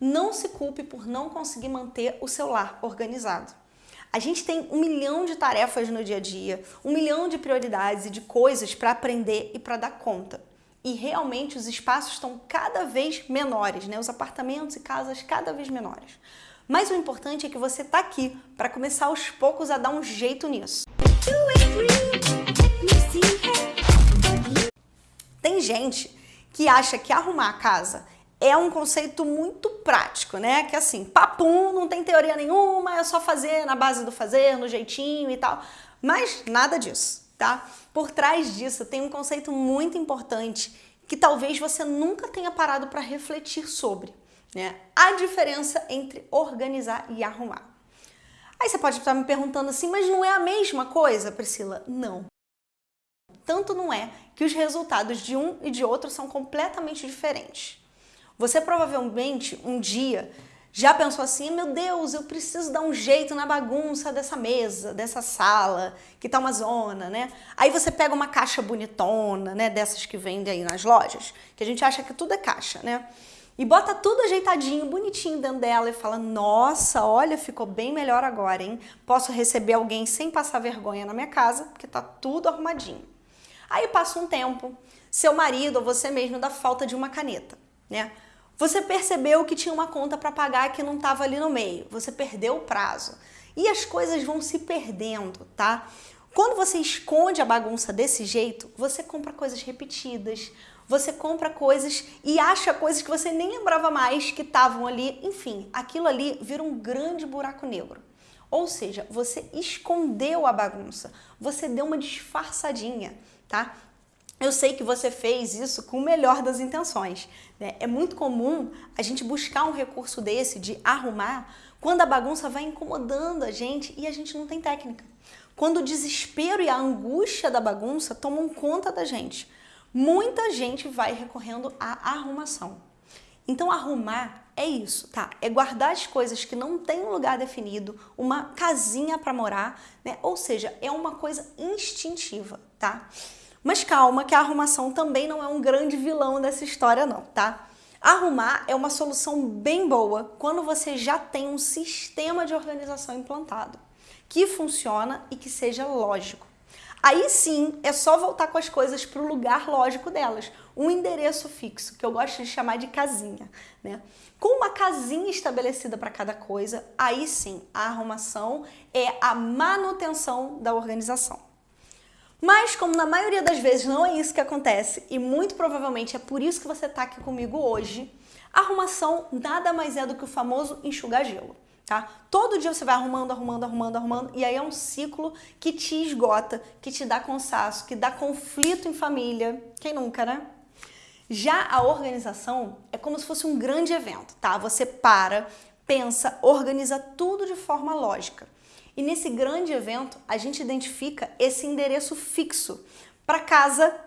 não se culpe por não conseguir manter o seu lar organizado. A gente tem um milhão de tarefas no dia a dia, um milhão de prioridades e de coisas para aprender e para dar conta. E realmente os espaços estão cada vez menores, né? Os apartamentos e casas cada vez menores. Mas o importante é que você está aqui para começar aos poucos a dar um jeito nisso. Tem gente que acha que arrumar a casa é um conceito muito prático, né? Que assim, papum, não tem teoria nenhuma, é só fazer na base do fazer, no jeitinho e tal. Mas nada disso, tá? Por trás disso tem um conceito muito importante que talvez você nunca tenha parado para refletir sobre, né? A diferença entre organizar e arrumar. Aí você pode estar me perguntando assim, mas não é a mesma coisa, Priscila? Não. Tanto não é que os resultados de um e de outro são completamente diferentes. Você provavelmente um dia já pensou assim, meu Deus, eu preciso dar um jeito na bagunça dessa mesa, dessa sala, que tá uma zona, né? Aí você pega uma caixa bonitona, né, dessas que vendem aí nas lojas, que a gente acha que tudo é caixa, né? E bota tudo ajeitadinho, bonitinho dentro dela e fala, nossa, olha, ficou bem melhor agora, hein? Posso receber alguém sem passar vergonha na minha casa, porque tá tudo arrumadinho. Aí passa um tempo, seu marido ou você mesmo dá falta de uma caneta, né? Você percebeu que tinha uma conta para pagar que não estava ali no meio. Você perdeu o prazo. E as coisas vão se perdendo, tá? Quando você esconde a bagunça desse jeito, você compra coisas repetidas, você compra coisas e acha coisas que você nem lembrava mais que estavam ali. Enfim, aquilo ali vira um grande buraco negro. Ou seja, você escondeu a bagunça, você deu uma disfarçadinha, tá? Eu sei que você fez isso com o melhor das intenções. Né? É muito comum a gente buscar um recurso desse de arrumar quando a bagunça vai incomodando a gente e a gente não tem técnica. Quando o desespero e a angústia da bagunça tomam conta da gente. Muita gente vai recorrendo à arrumação. Então arrumar é isso, tá? É guardar as coisas que não tem um lugar definido, uma casinha para morar, né? Ou seja, é uma coisa instintiva, tá? Mas calma que a arrumação também não é um grande vilão dessa história não, tá? Arrumar é uma solução bem boa quando você já tem um sistema de organização implantado, que funciona e que seja lógico. Aí sim, é só voltar com as coisas para o lugar lógico delas, um endereço fixo, que eu gosto de chamar de casinha. Né? Com uma casinha estabelecida para cada coisa, aí sim, a arrumação é a manutenção da organização. Mas como na maioria das vezes não é isso que acontece, e muito provavelmente é por isso que você está aqui comigo hoje, arrumação nada mais é do que o famoso enxugar gelo. Tá? Todo dia você vai arrumando, arrumando, arrumando, arrumando, e aí é um ciclo que te esgota, que te dá cansaço, que dá conflito em família. Quem nunca, né? Já a organização é como se fosse um grande evento, tá? Você para, pensa, organiza tudo de forma lógica. E nesse grande evento, a gente identifica esse endereço fixo para casa,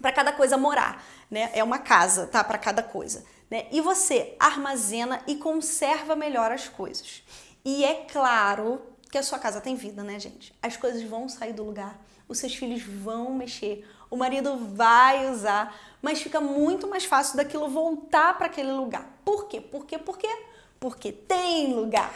para cada coisa morar, né? É uma casa, tá? Para cada coisa. Né? E você armazena e conserva melhor as coisas. E é claro que a sua casa tem vida, né, gente? As coisas vão sair do lugar, os seus filhos vão mexer, o marido vai usar, mas fica muito mais fácil daquilo voltar para aquele lugar. Por quê? Por quê? Por quê? Tem lugar.